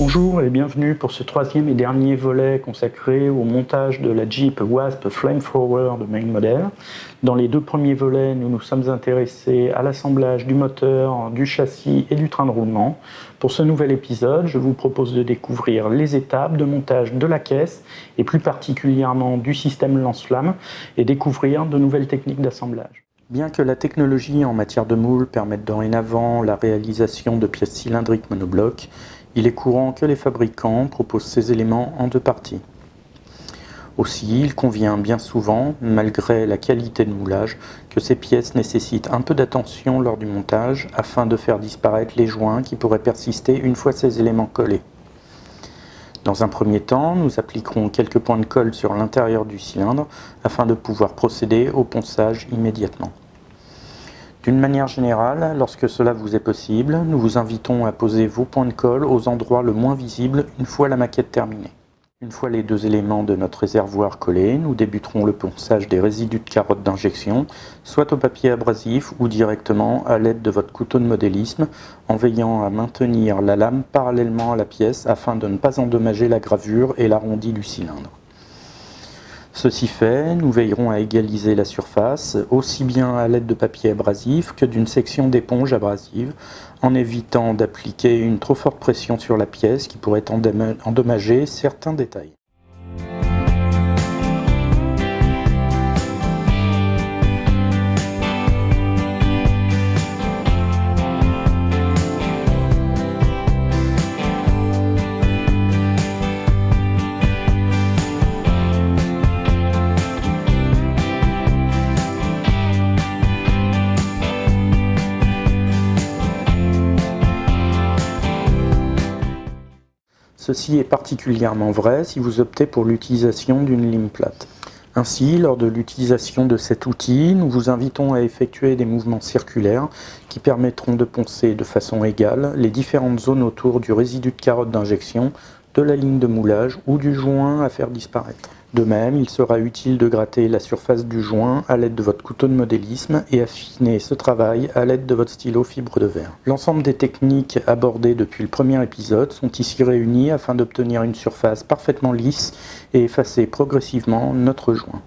Bonjour et bienvenue pour ce troisième et dernier volet consacré au montage de la Jeep Wasp Flamethrower de main model. Dans les deux premiers volets, nous nous sommes intéressés à l'assemblage du moteur, du châssis et du train de roulement. Pour ce nouvel épisode, je vous propose de découvrir les étapes de montage de la caisse et plus particulièrement du système lance-flamme et découvrir de nouvelles techniques d'assemblage. Bien que la technologie en matière de moule permette dorénavant la réalisation de pièces cylindriques monoblocs, il est courant que les fabricants proposent ces éléments en deux parties. Aussi, il convient bien souvent, malgré la qualité de moulage, que ces pièces nécessitent un peu d'attention lors du montage afin de faire disparaître les joints qui pourraient persister une fois ces éléments collés. Dans un premier temps, nous appliquerons quelques points de colle sur l'intérieur du cylindre afin de pouvoir procéder au ponçage immédiatement. D'une manière générale, lorsque cela vous est possible, nous vous invitons à poser vos points de colle aux endroits le moins visibles une fois la maquette terminée. Une fois les deux éléments de notre réservoir collés, nous débuterons le ponçage des résidus de carottes d'injection, soit au papier abrasif ou directement à l'aide de votre couteau de modélisme, en veillant à maintenir la lame parallèlement à la pièce afin de ne pas endommager la gravure et l'arrondi du cylindre. Ceci fait, nous veillerons à égaliser la surface, aussi bien à l'aide de papier abrasif que d'une section d'éponge abrasive, en évitant d'appliquer une trop forte pression sur la pièce qui pourrait endommager certains détails. Ceci est particulièrement vrai si vous optez pour l'utilisation d'une lime plate. Ainsi, lors de l'utilisation de cet outil, nous vous invitons à effectuer des mouvements circulaires qui permettront de poncer de façon égale les différentes zones autour du résidu de carotte d'injection, de la ligne de moulage ou du joint à faire disparaître. De même, il sera utile de gratter la surface du joint à l'aide de votre couteau de modélisme et affiner ce travail à l'aide de votre stylo fibre de verre. L'ensemble des techniques abordées depuis le premier épisode sont ici réunies afin d'obtenir une surface parfaitement lisse et effacer progressivement notre joint.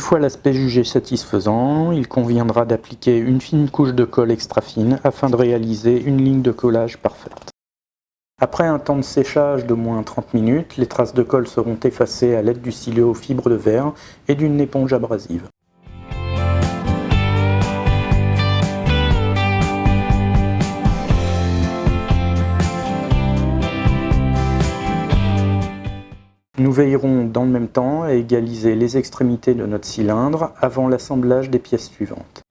Une fois l'aspect jugé satisfaisant, il conviendra d'appliquer une fine couche de colle extra fine afin de réaliser une ligne de collage parfaite. Après un temps de séchage de moins 30 minutes, les traces de colle seront effacées à l'aide du stylo fibre de verre et d'une éponge abrasive. Nous veillerons dans le même temps à égaliser les extrémités de notre cylindre avant l'assemblage des pièces suivantes.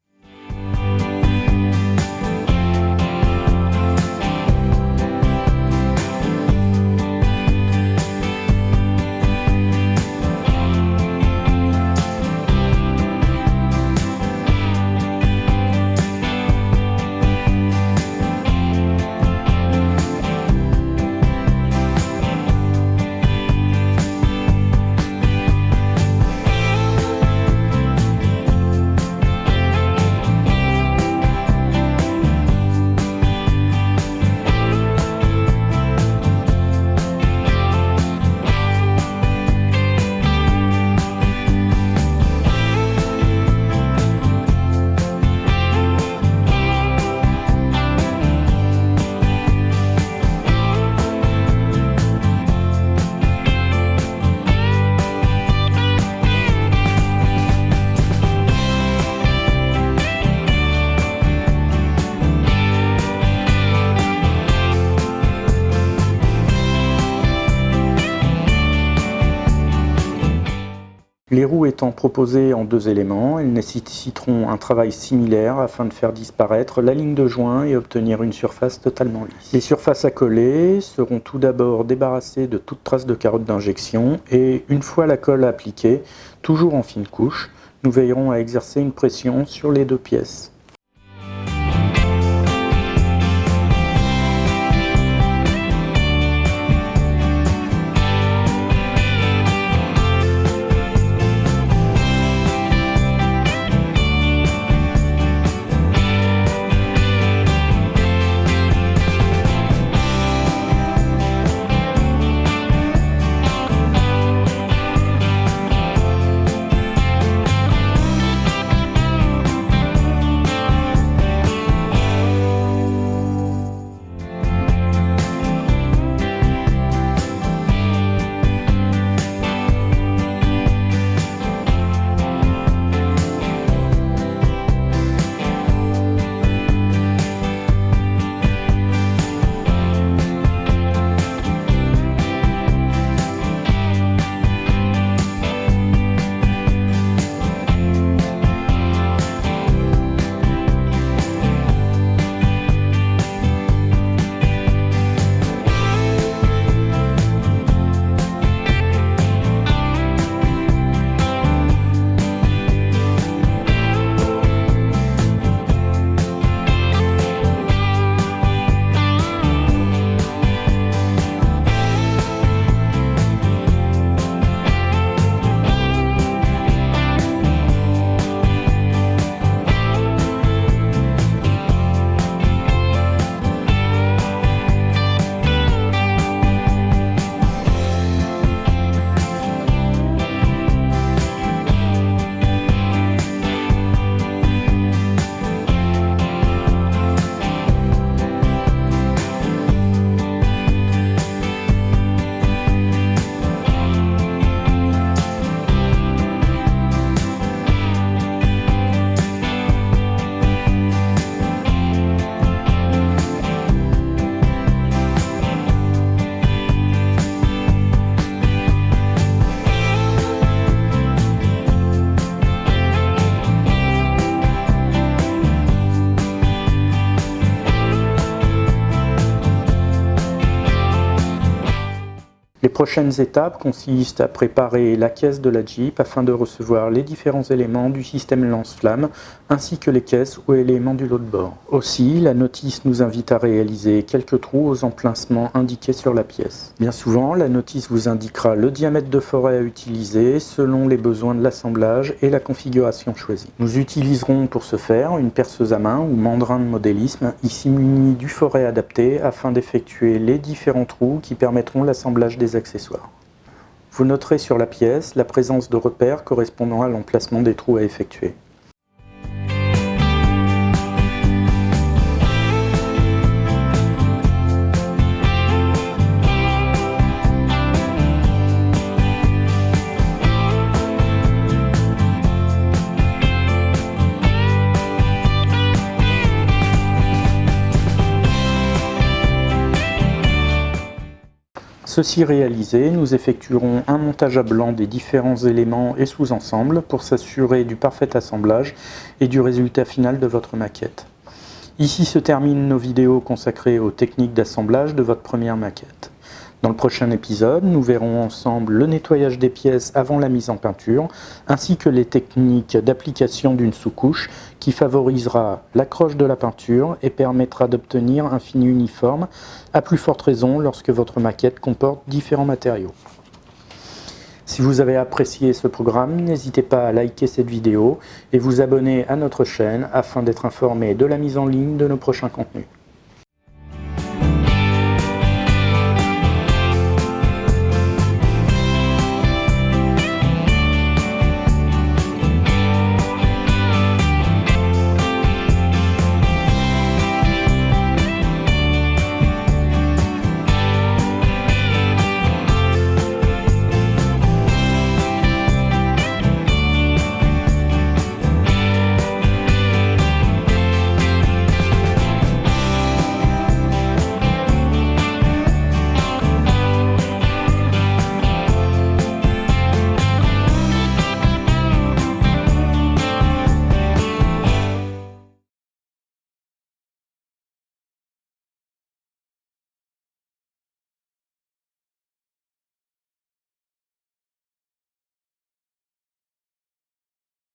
Les roues étant proposées en deux éléments, elles nécessiteront un travail similaire afin de faire disparaître la ligne de joint et obtenir une surface totalement lisse. Les surfaces à coller seront tout d'abord débarrassées de toute trace de carotte d'injection et une fois la colle appliquée, toujours en fine couche, nous veillerons à exercer une pression sur les deux pièces. Prochaines étapes consistent à préparer la caisse de la Jeep afin de recevoir les différents éléments du système lance-flamme ainsi que les caisses ou éléments du lot de bord. Aussi, la notice nous invite à réaliser quelques trous aux emplacements indiqués sur la pièce. Bien souvent, la notice vous indiquera le diamètre de forêt à utiliser selon les besoins de l'assemblage et la configuration choisie. Nous utiliserons pour ce faire une perceuse à main ou mandrin de modélisme, ici munie du forêt adapté afin d'effectuer les différents trous qui permettront l'assemblage des Vous noterez sur la pièce la présence de repères correspondant à l'emplacement des trous à effectuer. Ceci réalisé, nous effectuerons un montage à blanc des différents éléments et sous-ensembles pour s'assurer du parfait assemblage et du résultat final de votre maquette. Ici se terminent nos vidéos consacrées aux techniques d'assemblage de votre première maquette. Dans le prochain épisode, nous verrons ensemble le nettoyage des pièces avant la mise en peinture, ainsi que les techniques d'application d'une sous-couche qui favorisera l'accroche de la peinture et permettra d'obtenir un fini uniforme, à plus forte raison lorsque votre maquette comporte différents matériaux. Si vous avez apprécié ce programme, n'hésitez pas à liker cette vidéo et vous abonner à notre chaîne afin d'être informé de la mise en ligne de nos prochains contenus.